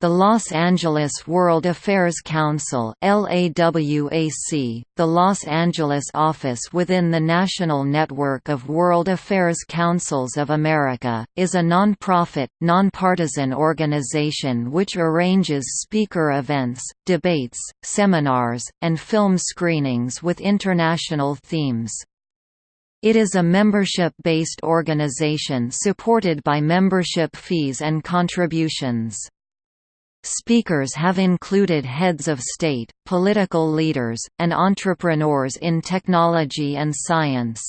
The Los Angeles World Affairs Council LAWAC, the Los Angeles office within the National Network of World Affairs Councils of America, is a non-profit, nonpartisan organization which arranges speaker events, debates, seminars, and film screenings with international themes. It is a membership-based organization supported by membership fees and contributions. Speakers have included heads of state, political leaders, and entrepreneurs in technology and science.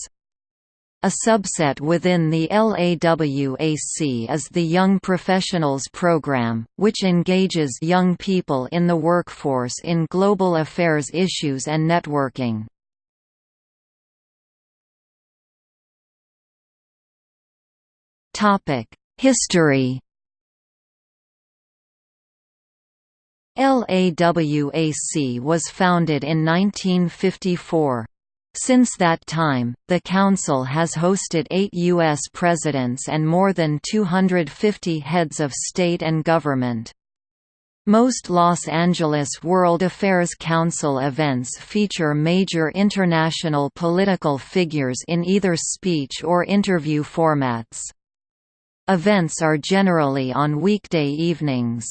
A subset within the LAWAC is the Young Professionals Program, which engages young people in the workforce in global affairs issues and networking. History LAWAC was founded in 1954. Since that time, the Council has hosted eight U.S. presidents and more than 250 heads of state and government. Most Los Angeles World Affairs Council events feature major international political figures in either speech or interview formats. Events are generally on weekday evenings.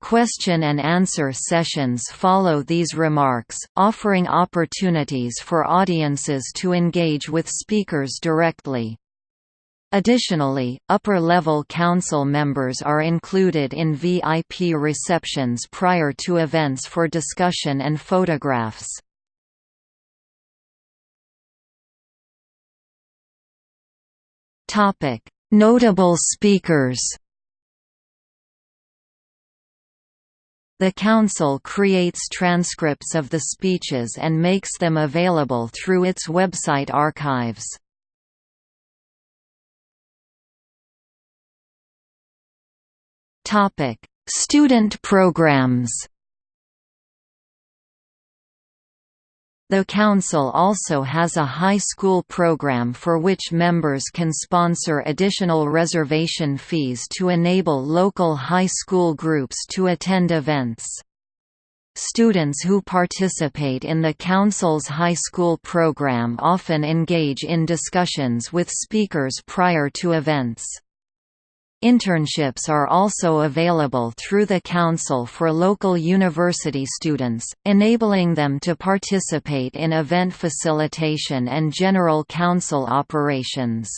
Question and answer sessions follow these remarks, offering opportunities for audiences to engage with speakers directly. Additionally, upper-level council members are included in VIP receptions prior to events for discussion and photographs. Notable speakers The Council creates transcripts of the speeches and makes them available through its website archives. Student programs The Council also has a high school program for which members can sponsor additional reservation fees to enable local high school groups to attend events. Students who participate in the Council's high school program often engage in discussions with speakers prior to events. Internships are also available through the Council for local university students, enabling them to participate in event facilitation and general council operations.